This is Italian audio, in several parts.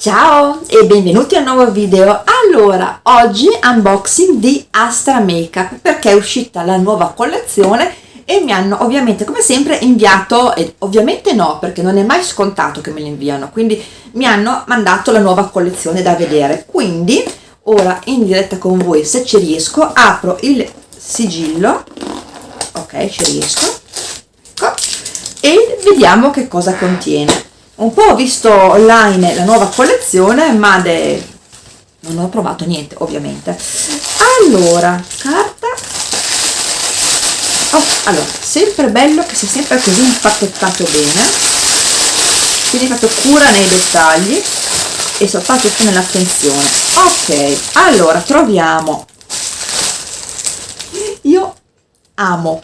Ciao e benvenuti a un nuovo video. Allora, oggi unboxing di Astra Makeup perché è uscita la nuova collezione e mi hanno ovviamente come sempre inviato, e ovviamente no perché non è mai scontato che me li inviano, quindi mi hanno mandato la nuova collezione da vedere. Quindi ora in diretta con voi se ci riesco apro il sigillo, ok ci riesco, ecco, e vediamo che cosa contiene un po' ho visto online la nuova collezione ma de... non ho provato niente ovviamente. Allora carta. Oh, allora sempre bello che sia sempre così impacchettato bene. Quindi fatto cura nei dettagli e soprattutto nell'attenzione. Ok allora troviamo. Io amo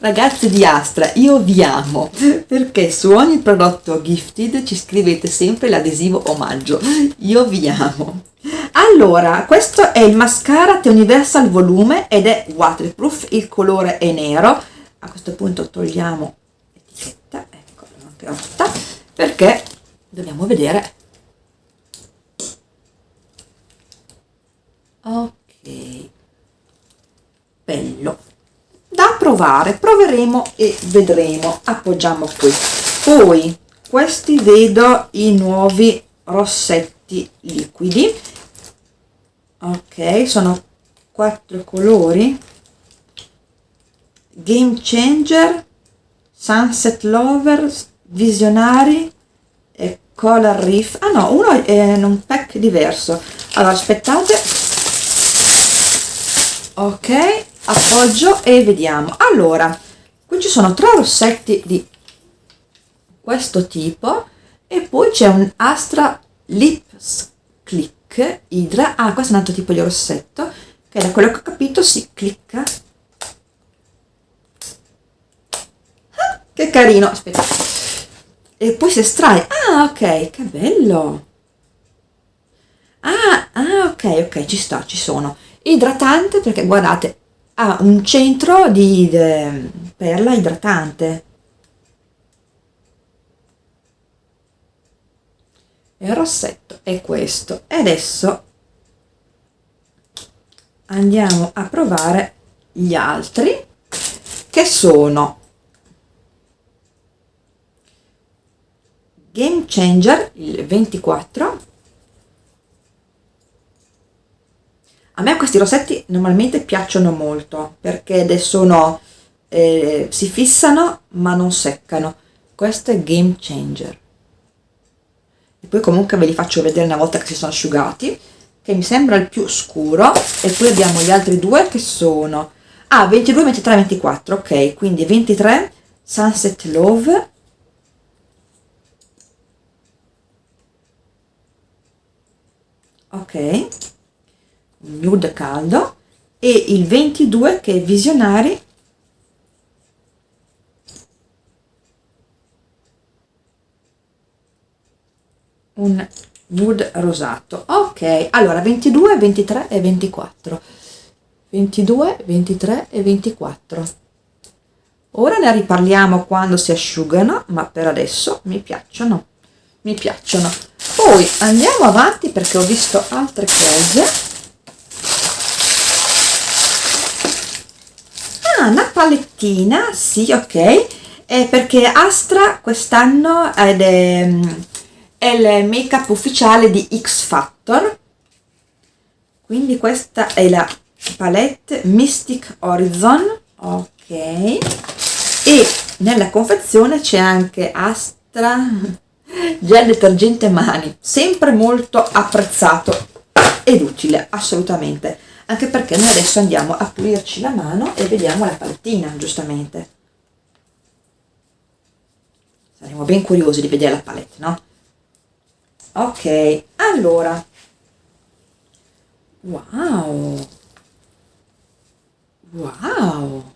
Ragazzi di Astra, io vi amo perché su ogni prodotto gifted ci scrivete sempre l'adesivo omaggio. Io vi amo. Allora, questo è il mascara The Universal Volume ed è waterproof, il colore è nero. A questo punto togliamo l'etichetta, ecco, anche rotta, perché dobbiamo vedere. Ok, bello provare proveremo e vedremo. Appoggiamo qui. Poi questi vedo i nuovi rossetti liquidi. Ok sono quattro colori. Game changer sunset lovers visionari e color reef. Ah no uno è in un pack diverso. Allora aspettate. Ok appoggio e vediamo. Allora qui ci sono tre rossetti di questo tipo e poi c'è un Astra Lips Click Hydra. Ah questo è un altro tipo di rossetto che da quello che ho capito si clicca. Ah, che carino. Aspetta. E poi si estrae. Ah ok che bello. Ah, ah ok ok ci sta ci sono. Idratante perché guardate ha un centro di perla idratante. Il rossetto è questo. E adesso andiamo a provare gli altri che sono Game Changer il 24 A me questi rossetti normalmente piacciono molto perché sono, eh, si fissano ma non seccano. Questo è Game Changer. E poi comunque ve li faccio vedere una volta che si sono asciugati, che mi sembra il più scuro. E poi abbiamo gli altri due che sono... Ah, 22, 23, 24, ok. Quindi 23, Sunset Love. Ok nude caldo e il 22 che è visionari un nude rosato. Ok allora 22 23 e 24 22 23 e 24 ora ne riparliamo quando si asciugano ma per adesso mi piacciono. Mi piacciono. Poi andiamo avanti perché ho visto altre cose una palettina, sì, ok, è perché Astra quest'anno è, è il make up ufficiale di X Factor, quindi questa è la palette Mystic Horizon, ok, e nella confezione c'è anche Astra gel detergente mani, sempre molto apprezzato ed utile, assolutamente anche perché noi adesso andiamo a pulirci la mano e vediamo la palettina giustamente. Saremo ben curiosi di vedere la palette no? ok allora. Wow. Wow.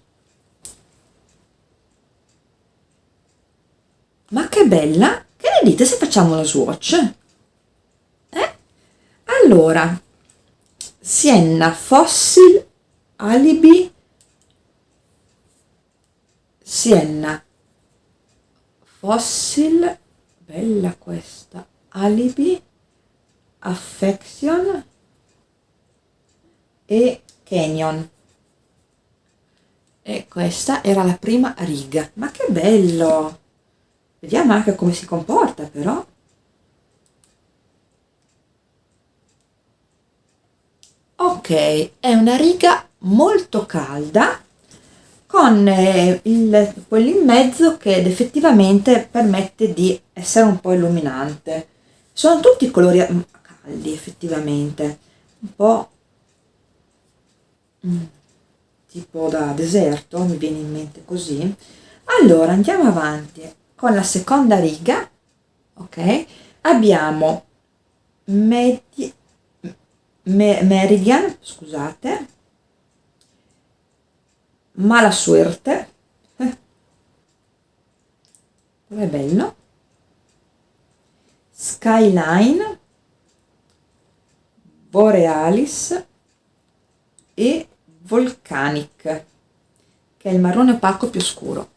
Ma che bella. Che ne dite se facciamo lo swatch? Eh? allora Sienna Fossil Alibi Sienna Fossil bella questa Alibi, Affection e Canyon. E questa era la prima riga. Ma che bello! Vediamo anche come si comporta però. Ok, è una riga molto calda con eh, il, quello in mezzo che effettivamente permette di essere un po' illuminante. Sono tutti colori mm, caldi effettivamente, un po' mm, tipo da deserto, mi viene in mente così. Allora andiamo avanti con la seconda riga, ok? Abbiamo medi, me, meridian, scusate, mala suerte, eh. è bello, skyline, borealis. E volcanic, che è il marrone opaco più scuro.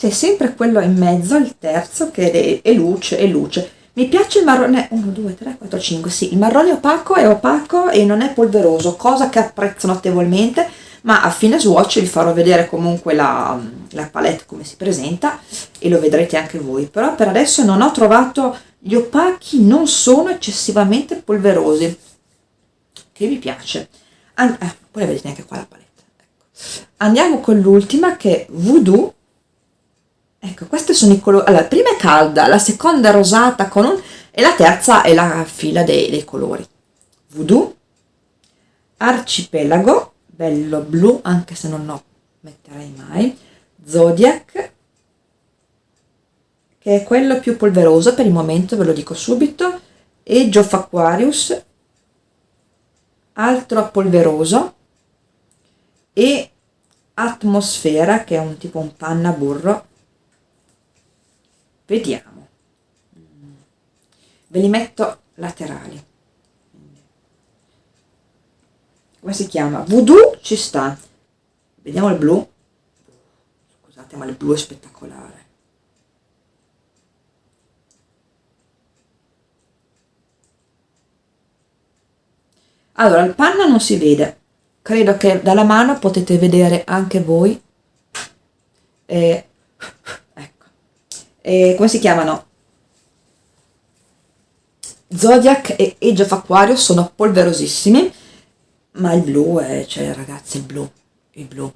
C'è sempre quello in mezzo, il terzo, che è, luce, è luce. Mi piace il marrone, 1, 2, 3, 4, 5, sì, il marrone opaco è opaco e non è polveroso, cosa che apprezzo notevolmente, ma a fine swatch vi farò vedere comunque la, la palette come si presenta e lo vedrete anche voi, però per adesso non ho trovato, gli opachi non sono eccessivamente polverosi, che mi piace. And eh, poi vedete anche qua la palette. Ecco. Andiamo con l'ultima che è Voodoo, Ecco, questi sono i colori. Allora, la prima è calda, la seconda è rosata con un... e la terza è la fila dei, dei colori. Voodoo, Arcipelago, bello blu, anche se non lo metterei mai. Zodiac, che è quello più polveroso per il momento, ve lo dico subito. E Geoff Aquarius, altro polveroso. E Atmosfera, che è un tipo un panna burro vediamo. Ve li metto laterali. Come si chiama? Voodoo ci sta. Vediamo il blu. Scusate ma il blu è spettacolare. Allora il panna non si vede. Credo che dalla mano potete vedere anche voi. Eh, eh, come si chiamano? Zodiac e Age of Aquarius sono polverosissimi, ma il blu è, cioè ragazzi, il blu, il blu,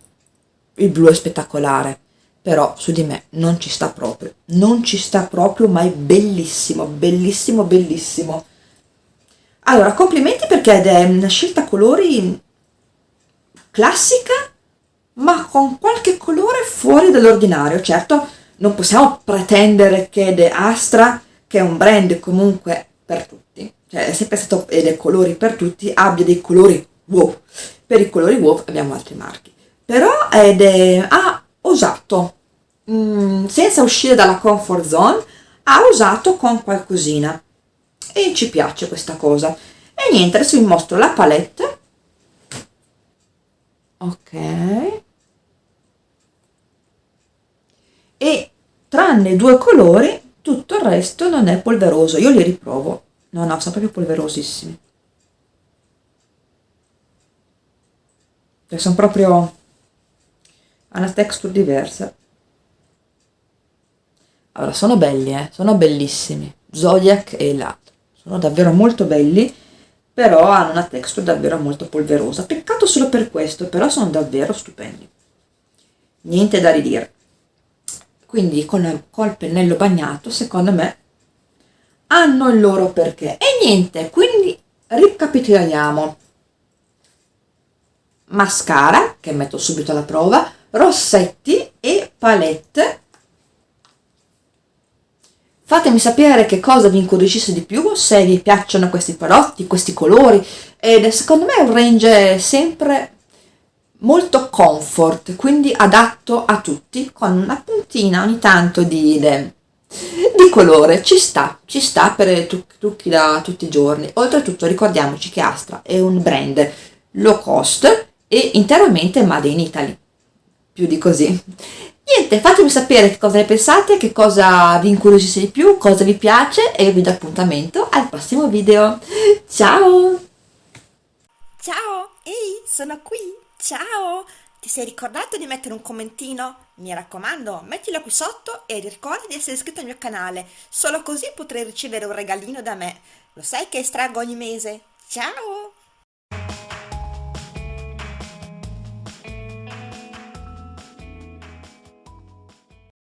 il blu è spettacolare, però su di me non ci sta proprio, non ci sta proprio, ma è bellissimo, bellissimo, bellissimo. Allora, complimenti perché è una scelta colori classica, ma con qualche colore fuori dall'ordinario, certo non possiamo pretendere che The Astra, che è un brand comunque per tutti, cioè è sempre stato e dei colori per tutti, abbia dei colori wow. Per i colori wow abbiamo altri marchi. Però ed è, ha osato, mh, mm, senza uscire dalla comfort zone, ha usato con qualcosina. E ci piace questa cosa. E niente, adesso vi mostro la palette. Ok. E tranne due colori tutto il resto non è polveroso. Io li riprovo. No no sono proprio polverosissimi. Cioè sono proprio a una texture diversa. Allora sono belli eh. Sono bellissimi. Zodiac e l'altro sono davvero molto belli però hanno una texture davvero molto polverosa. Peccato solo per questo però sono davvero stupendi. Niente da ridire quindi con, col pennello bagnato secondo me hanno il loro perché. E niente quindi ricapitoliamo. Mascara che metto subito alla prova rossetti e palette. Fatemi sapere che cosa vi incuriosisce di più se vi piacciono questi prodotti questi colori ed secondo me è un range sempre molto comfort, quindi adatto a tutti, con una puntina ogni tanto di, di colore ci sta, ci sta per trucchi da tutti i giorni. Oltretutto ricordiamoci che Astra è un brand low cost e interamente made in Italy. Più di così. Niente, fatemi sapere che cosa ne pensate, che cosa vi incuriosisce di più, cosa vi piace e vi do appuntamento al prossimo video. Ciao! Ciao, sono qui, ciao! Ti sei ricordato di mettere un commentino? Mi raccomando, mettilo qui sotto e ricorda di essere iscritto al mio canale, solo così potrai ricevere un regalino da me. Lo sai che estraggo ogni mese? Ciao!